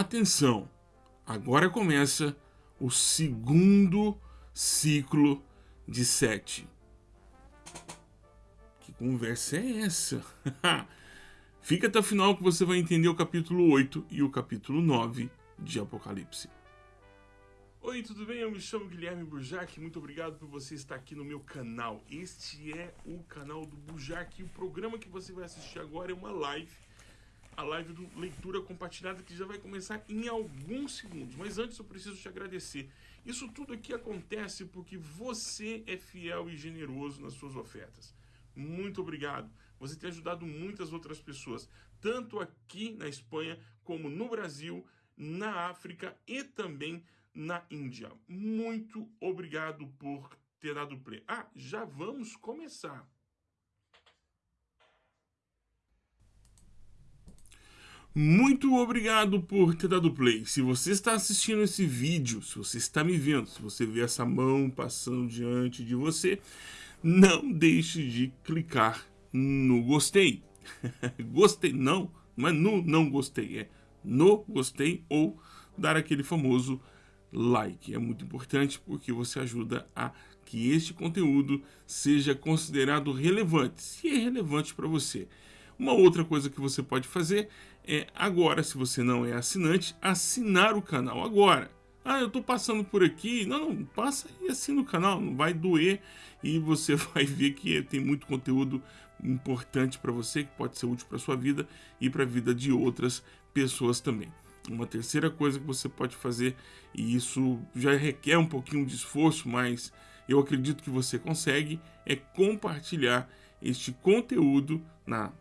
atenção, agora começa o segundo ciclo de sete. Que conversa é essa? Fica até o final que você vai entender o capítulo 8 e o capítulo 9 de Apocalipse. Oi, tudo bem? Eu me chamo Guilherme Burjac. Muito obrigado por você estar aqui no meu canal. Este é o canal do Burjac e o programa que você vai assistir agora é uma live. A live do Leitura Compartilhada que já vai começar em alguns segundos. Mas antes eu preciso te agradecer. Isso tudo aqui acontece porque você é fiel e generoso nas suas ofertas. Muito obrigado. Você tem ajudado muitas outras pessoas, tanto aqui na Espanha como no Brasil, na África e também na Índia. Muito obrigado por ter dado play. Ah, já vamos começar. Muito obrigado por ter dado play. Se você está assistindo esse vídeo, se você está me vendo, se você vê essa mão passando diante de você, não deixe de clicar no gostei. gostei, não, não é no não gostei, é no gostei ou dar aquele famoso like. É muito importante porque você ajuda a que este conteúdo seja considerado relevante, se é relevante para você. Uma outra coisa que você pode fazer é agora, se você não é assinante, assinar o canal agora. Ah, eu estou passando por aqui. Não, não, passa e assina o canal, não vai doer e você vai ver que tem muito conteúdo importante para você, que pode ser útil para sua vida e para a vida de outras pessoas também. Uma terceira coisa que você pode fazer, e isso já requer um pouquinho de esforço, mas eu acredito que você consegue, é compartilhar este conteúdo na,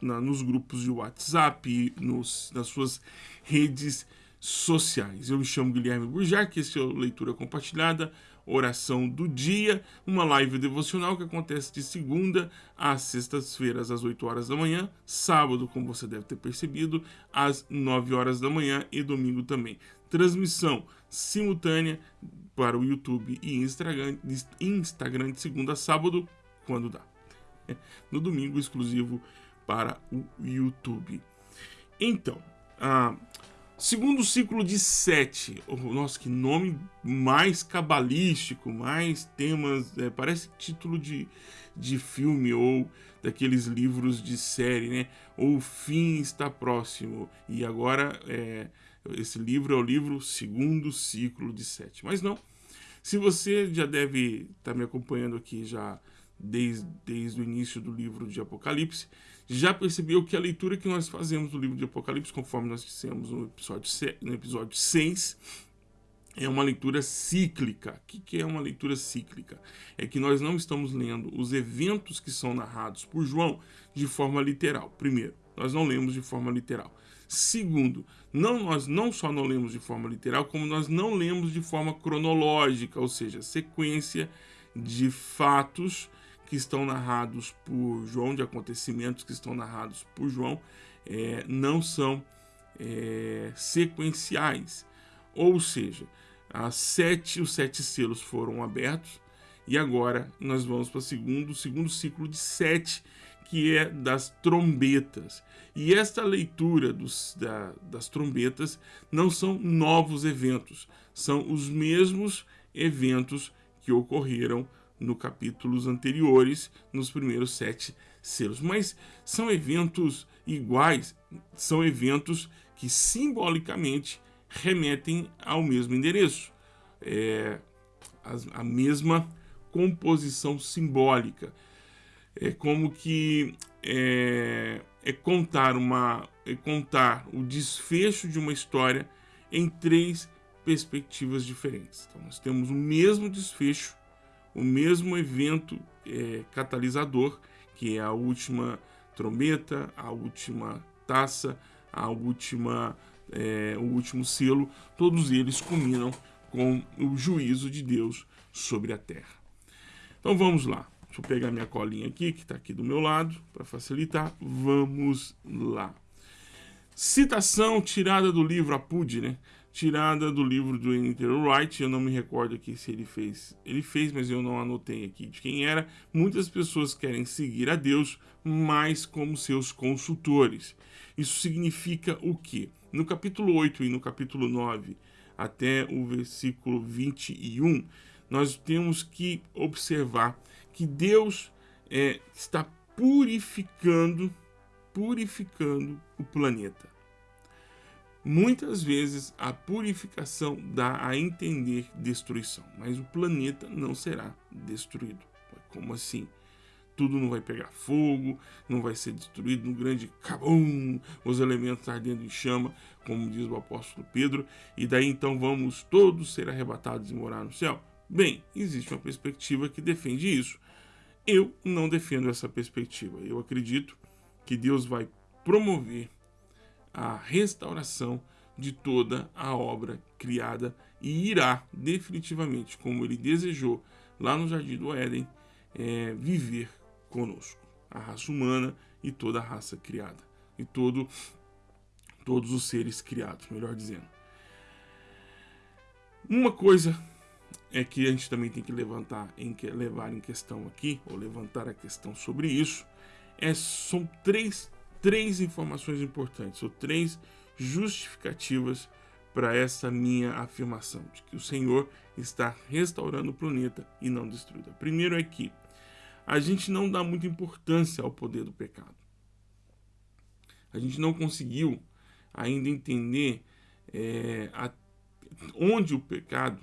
na nos grupos de WhatsApp, nos, nas suas redes sociais. Eu me chamo Guilherme Burjac, esse é o Leitura Compartilhada, oração do dia, uma live devocional que acontece de segunda às sextas-feiras às 8 horas da manhã, sábado, como você deve ter percebido, às 9 horas da manhã e domingo também. Transmissão simultânea para o YouTube e Instagram, Instagram de segunda a sábado, quando dá. No domingo, exclusivo para o YouTube. Então, ah, Segundo ciclo de sete. Oh, nossa, que nome mais cabalístico, mais temas. É, parece título de, de filme ou daqueles livros de série, né? O fim está próximo. E agora, é, esse livro é o livro Segundo Ciclo de Sete. Mas não. Se você já deve estar tá me acompanhando aqui já desde, desde o início do livro de Apocalipse, já percebeu que a leitura que nós fazemos do livro de Apocalipse, conforme nós dissemos no episódio, no episódio 6, é uma leitura cíclica. O que é uma leitura cíclica? É que nós não estamos lendo os eventos que são narrados por João de forma literal. Primeiro, nós não lemos de forma literal. Segundo, não, nós não só não lemos de forma literal, como nós não lemos de forma cronológica, ou seja, sequência de fatos que estão narrados por João, de acontecimentos que estão narrados por João, é, não são é, sequenciais. Ou seja, as sete, os sete selos foram abertos e agora nós vamos para o segundo, segundo ciclo de sete, que é das trombetas. E esta leitura dos, da, das trombetas não são novos eventos, são os mesmos eventos que ocorreram no capítulos anteriores, nos primeiros sete selos. Mas são eventos iguais, são eventos que simbolicamente remetem ao mesmo endereço. É, a, a mesma composição simbólica. É como que é, é, contar uma é contar o desfecho de uma história em três perspectivas diferentes. Então nós temos o mesmo desfecho o mesmo evento é, catalisador, que é a última trombeta, a última taça, a última, é, o último selo, todos eles culminam com o juízo de Deus sobre a terra. Então vamos lá. Deixa eu pegar minha colinha aqui, que está aqui do meu lado, para facilitar. Vamos lá. Citação tirada do livro Apude, né? Tirada do livro do Enter Wright, eu não me recordo aqui se ele fez. Ele fez, mas eu não anotei aqui de quem era. Muitas pessoas querem seguir a Deus, mas como seus consultores. Isso significa o quê? No capítulo 8 e no capítulo 9, até o versículo 21, nós temos que observar que Deus é, está purificando, purificando o planeta. Muitas vezes a purificação dá a entender destruição, mas o planeta não será destruído. Como assim? Tudo não vai pegar fogo, não vai ser destruído no grande cabum, os elementos ardendo em chama, como diz o apóstolo Pedro, e daí então vamos todos ser arrebatados e morar no céu? Bem, existe uma perspectiva que defende isso. Eu não defendo essa perspectiva. Eu acredito que Deus vai promover a restauração de toda a obra criada e irá definitivamente, como ele desejou lá no Jardim do Éden, é, viver conosco, a raça humana e toda a raça criada e todo todos os seres criados, melhor dizendo. Uma coisa é que a gente também tem que levantar em levar em questão aqui ou levantar a questão sobre isso é são três três informações importantes, ou três justificativas para essa minha afirmação, de que o Senhor está restaurando o planeta e não destruindo. Primeiro é que a gente não dá muita importância ao poder do pecado. A gente não conseguiu ainda entender é, a, onde o pecado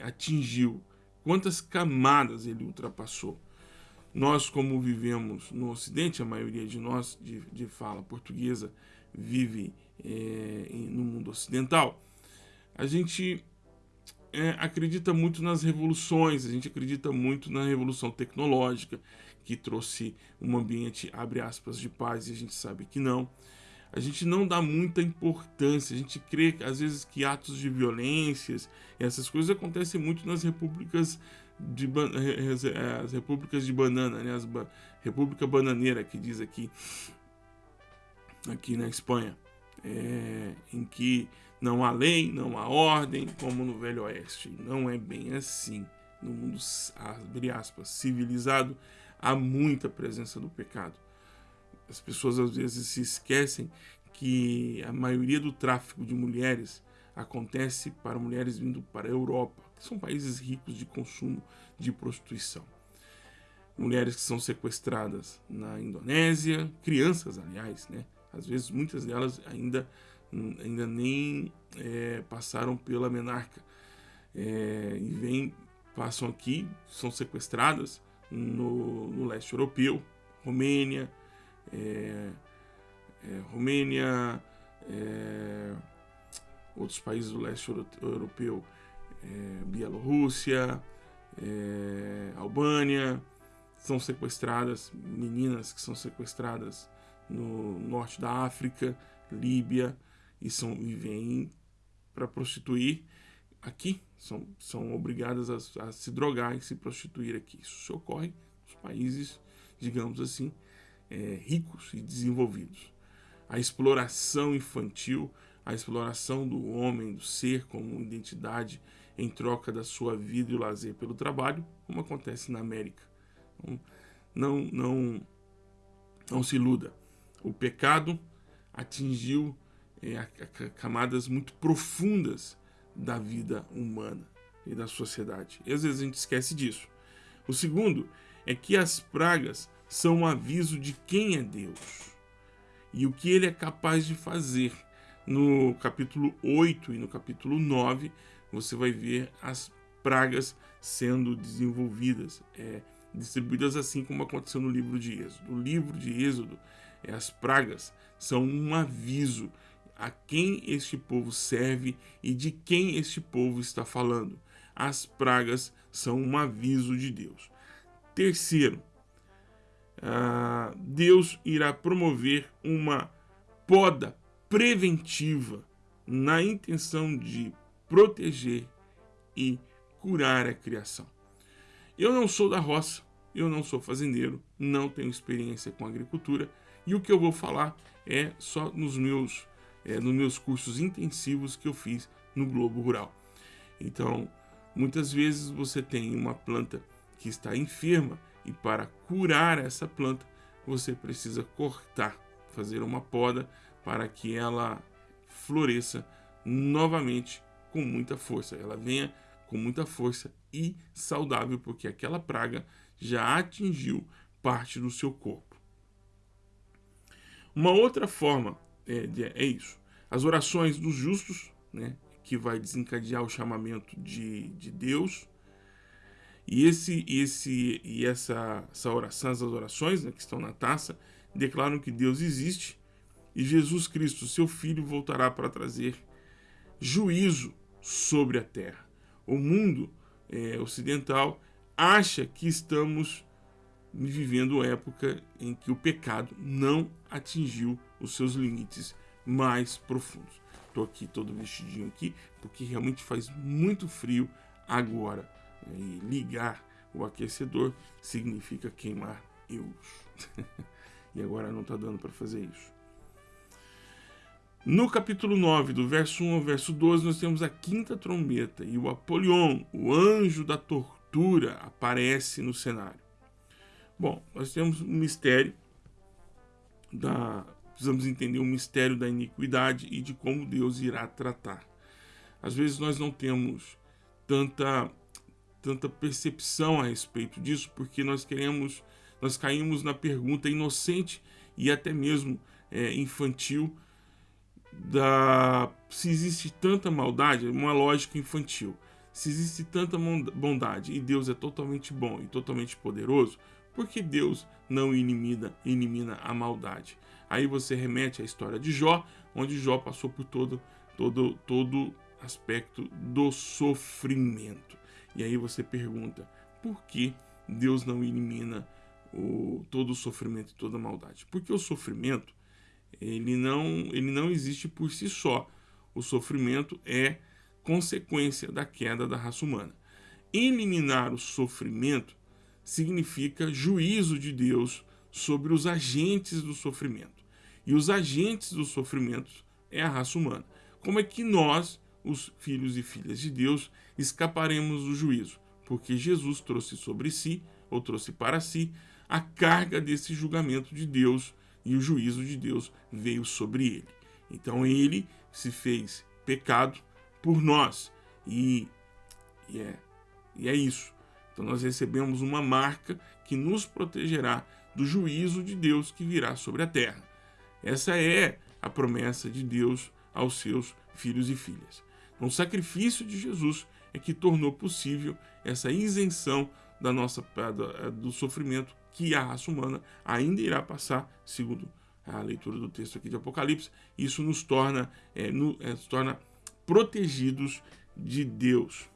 atingiu, quantas camadas ele ultrapassou. Nós, como vivemos no Ocidente, a maioria de nós de, de fala portuguesa vive é, no mundo ocidental, a gente é, acredita muito nas revoluções, a gente acredita muito na revolução tecnológica, que trouxe um ambiente, abre aspas, de paz, e a gente sabe que não. A gente não dá muita importância, a gente crê, às vezes, que atos de violências, essas coisas acontecem muito nas repúblicas de as repúblicas de banana, né? As ba República Bananeira que diz aqui aqui na Espanha, é, em que não há lei, não há ordem, como no Velho Oeste. Não é bem assim. No mundo, abre aspas, civilizado, há muita presença do pecado. As pessoas às vezes se esquecem que a maioria do tráfico de mulheres acontece para mulheres vindo para a Europa, que são países ricos de consumo de prostituição. Mulheres que são sequestradas na Indonésia, crianças, aliás, né? Às vezes muitas delas ainda, ainda nem é, passaram pela menarca é, e vêm, passam aqui, são sequestradas no, no leste europeu, Romênia, é, é Romênia, é, outros países do leste europeu, é, Bielorrússia, é, Albânia, são sequestradas, meninas que são sequestradas no norte da África, Líbia, e, são, e vêm para prostituir aqui, são, são obrigadas a, a, se drogar e se prostituir aqui. Isso ocorre nos países, digamos assim, é, ricos e desenvolvidos. A exploração infantil a exploração do homem, do ser como identidade em troca da sua vida e o lazer pelo trabalho, como acontece na América. Então, não, não, não se iluda. O pecado atingiu é, camadas muito profundas da vida humana e da sociedade. E às vezes a gente esquece disso. O segundo é que as pragas são um aviso de quem é Deus e o que ele é capaz de fazer no capítulo 8 e no capítulo 9, você vai ver as pragas sendo desenvolvidas, é, distribuídas assim como aconteceu no livro de Êxodo. O livro de Êxodo, é, as pragas são um aviso a quem este povo serve e de quem este povo está falando. As pragas são um aviso de Deus. Terceiro, uh, Deus irá promover uma poda preventiva na intenção de proteger e curar a criação. Eu não sou da roça, eu não sou fazendeiro, não tenho experiência com agricultura e o que eu vou falar é só nos meus, é, nos meus cursos intensivos que eu fiz no Globo Rural. Então, muitas vezes você tem uma planta que está enferma e para curar essa planta você precisa cortar, fazer uma poda para que ela floresça novamente com muita força. Ela venha com muita força e saudável, porque aquela praga já atingiu parte do seu corpo. Uma outra forma é, é isso. As orações dos justos, né, que vai desencadear o chamamento de, de Deus. E, esse, esse, e essa, essa oração, essas orações né, que estão na taça, declaram que Deus existe e Jesus Cristo, seu Filho, voltará para trazer juízo sobre a terra. O mundo é, ocidental acha que estamos vivendo época em que o pecado não atingiu os seus limites mais profundos. Estou aqui todo vestidinho aqui porque realmente faz muito frio agora. E ligar o aquecedor significa queimar eus. e agora não está dando para fazer isso. No capítulo 9, do verso 1 ao verso 12, nós temos a quinta trombeta e o Apolion, o anjo da tortura, aparece no cenário. Bom, nós temos um mistério da precisamos entender o mistério da iniquidade e de como Deus irá tratar. Às vezes nós não temos tanta tanta percepção a respeito disso, porque nós queremos, nós caímos na pergunta inocente e até mesmo é, infantil da se existe tanta maldade, uma lógica infantil. Se existe tanta bondade e Deus é totalmente bom e totalmente poderoso, por que Deus não elimina, elimina a maldade? Aí você remete à história de Jó, onde Jó passou por todo todo todo aspecto do sofrimento. E aí você pergunta, por que Deus não elimina o, todo o sofrimento e toda a maldade? Porque o sofrimento ele não, ele não existe por si só. O sofrimento é consequência da queda da raça humana. Eliminar o sofrimento significa juízo de Deus sobre os agentes do sofrimento. E os agentes do sofrimento é a raça humana. Como é que nós, os filhos e filhas de Deus, escaparemos do juízo? Porque Jesus trouxe sobre si, ou trouxe para si, a carga desse julgamento de Deus e o juízo de Deus veio sobre ele. Então ele se fez pecado por nós. E, e, é, e é isso. Então nós recebemos uma marca que nos protegerá do juízo de Deus que virá sobre a terra. Essa é a promessa de Deus aos seus filhos e filhas. Então, o sacrifício de Jesus é que tornou possível essa isenção da nossa do sofrimento que a raça humana ainda irá passar, segundo a leitura do texto aqui de Apocalipse. Isso nos torna, é, no, é, nos torna protegidos de Deus.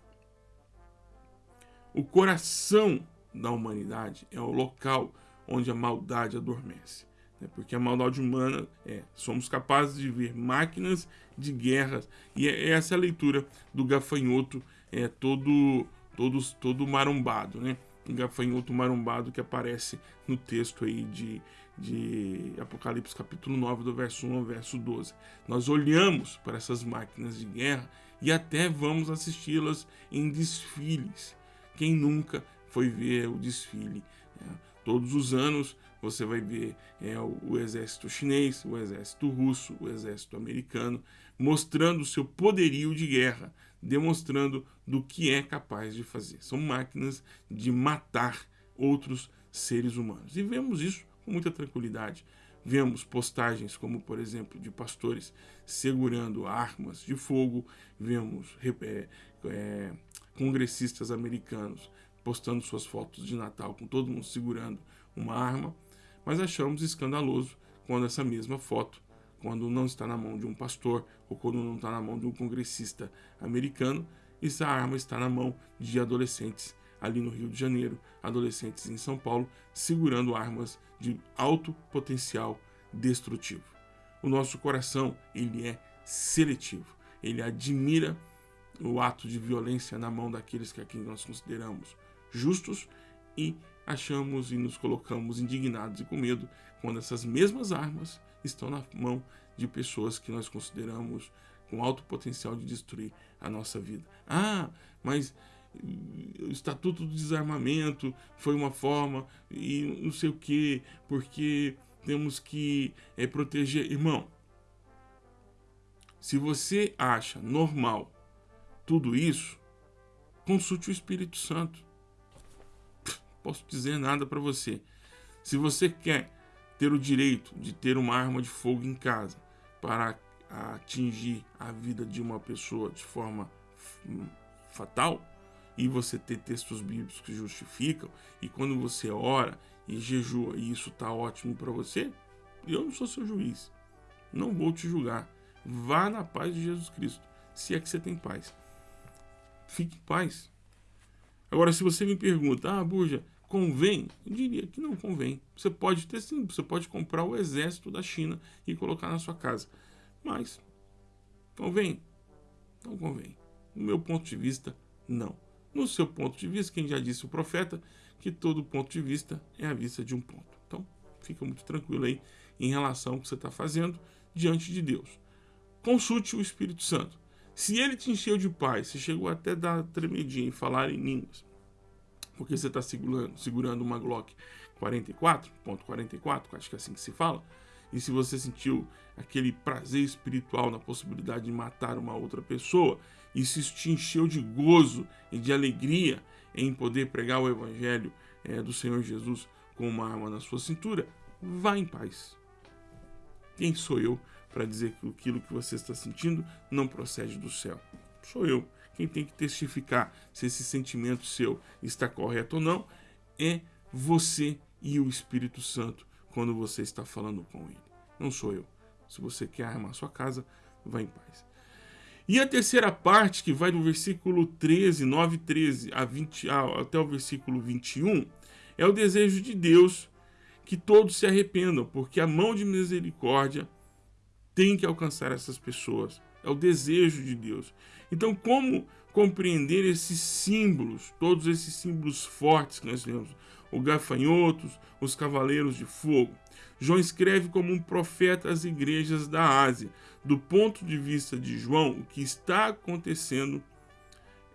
O coração da humanidade é o local onde a maldade adormece. Né? Porque a maldade humana é, somos capazes de ver máquinas de guerra, e é essa é a leitura do gafanhoto é todo, todo, todo marombado, né? Gafanhoto marombado que aparece no texto aí de, de Apocalipse capítulo 9, do verso 1 ao verso 12. Nós olhamos para essas máquinas de guerra e até vamos assisti-las em desfiles. Quem nunca foi ver o desfile? É, todos os anos você vai ver é, o exército chinês, o exército russo, o exército americano, mostrando o seu poderio de guerra, demonstrando do que é capaz de fazer. São máquinas de matar outros seres humanos. E vemos isso com muita tranquilidade. Vemos postagens como, por exemplo, de pastores segurando armas de fogo, vemos é, é, congressistas americanos postando suas fotos de Natal com todo mundo segurando uma arma, mas achamos escandaloso quando essa mesma foto quando não está na mão de um pastor ou quando não está na mão de um congressista americano, essa arma está na mão de adolescentes ali no Rio de Janeiro, adolescentes em São Paulo, segurando armas de alto potencial destrutivo. O nosso coração, ele é seletivo. Ele admira o ato de violência na mão daqueles que aqui nós consideramos justos e achamos e nos colocamos indignados e com medo quando essas mesmas armas estão na mão de pessoas que nós consideramos com alto potencial de destruir a nossa vida. Ah, mas o Estatuto do Desarmamento foi uma forma e não sei o que, porque temos que é, proteger. Irmão, Se você acha normal tudo isso, consulte o Espírito Santo. Posso dizer nada para você. Se você quer ter o direito de ter uma arma de fogo em casa para atingir a vida de uma pessoa de forma fatal, e você ter textos bíblicos que justificam, e quando você ora e jejua e isso está ótimo para você, eu não sou seu juiz. Não vou te julgar. Vá na paz de Jesus Cristo, se é que você tem paz. Fique em paz. Agora, se você me pergunta, ah, Buja, convém? Eu diria que não convém. Você pode ter sim, você pode comprar o exército da China e colocar na sua casa. Mas, convém? Não convém. No meu ponto de vista, não. No seu ponto de vista, quem já disse o profeta, que todo ponto de vista é a vista de um ponto. Então, fica muito tranquilo aí em relação ao que você está fazendo diante de Deus. Consulte o Espírito Santo. Se ele te encheu de paz, se chegou até dar tremedinha e falar em línguas, porque você está segurando, segurando uma Glock 44.44, acho que é assim que se fala, e se você sentiu aquele prazer espiritual na possibilidade de matar uma outra pessoa, e se isso te encheu de gozo e de alegria em poder pregar o Evangelho é, do Senhor Jesus com uma arma na sua cintura, vá em paz. Quem sou eu para dizer que aquilo que você está sentindo não procede do céu? Sou eu. Quem tem que testificar se esse sentimento seu está correto ou não é você e o Espírito Santo quando você está falando com ele. Não sou eu. Se você quer armar sua casa, vá em paz. E a terceira parte, que vai do versículo 13, 9 13 a 20, até o versículo 21, é o desejo de Deus que todos se arrependam, porque a mão de misericórdia tem que alcançar essas pessoas. É o desejo de Deus. Então, como compreender esses símbolos, todos esses símbolos fortes que nós temos? O gafanhotos, os cavaleiros de fogo. João escreve como um profeta às igrejas da Ásia. Do ponto de vista de João, o que está acontecendo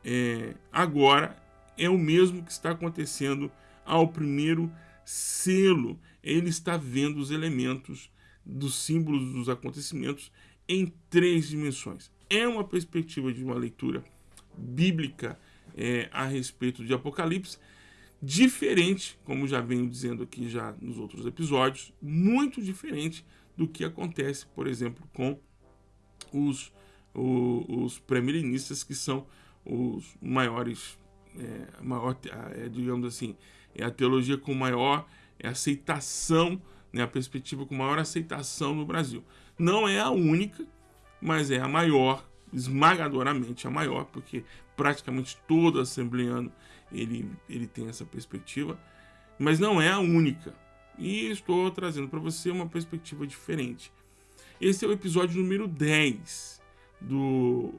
é, agora é o mesmo que está acontecendo ao primeiro selo. Ele está vendo os elementos dos símbolos dos acontecimentos em três dimensões. É uma perspectiva de uma leitura bíblica é, a respeito de Apocalipse, diferente, como já venho dizendo aqui já nos outros episódios, muito diferente do que acontece, por exemplo, com os, os, pré-milenistas, que são os maiores, é, maior, é, digamos assim, é a teologia com maior aceitação né, a perspectiva com maior aceitação no Brasil. Não é a única, mas é a maior, esmagadoramente a maior, porque praticamente todo assembleano ele, ele tem essa perspectiva, mas não é a única. E estou trazendo para você uma perspectiva diferente. Esse é o episódio número 10 do,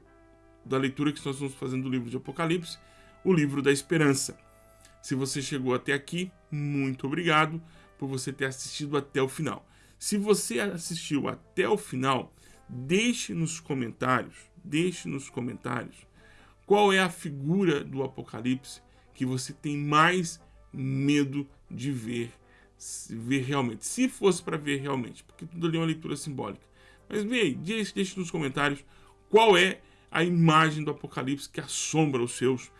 da leitura que nós estamos fazendo do livro de Apocalipse, o livro da esperança. Se você chegou até aqui, muito obrigado por você ter assistido até o final. Se você assistiu até o final, deixe nos comentários, deixe nos comentários qual é a figura do Apocalipse que você tem mais medo de ver, ver realmente. Se fosse para ver realmente, porque tudo ali é uma leitura simbólica. Mas veja, deixe, deixe nos comentários qual é a imagem do Apocalipse que assombra os seus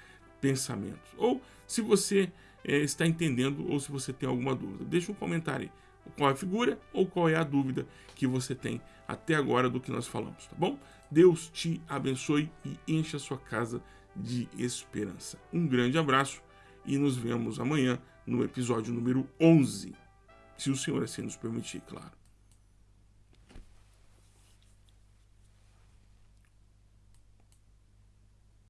pensamentos. Ou se você é, está entendendo ou se você tem alguma dúvida. Deixa um comentário aí. Qual é a figura ou qual é a dúvida que você tem até agora do que nós falamos, tá bom? Deus te abençoe e encha sua casa de esperança. Um grande abraço e nos vemos amanhã no episódio número 11, se o Senhor assim nos permitir, claro.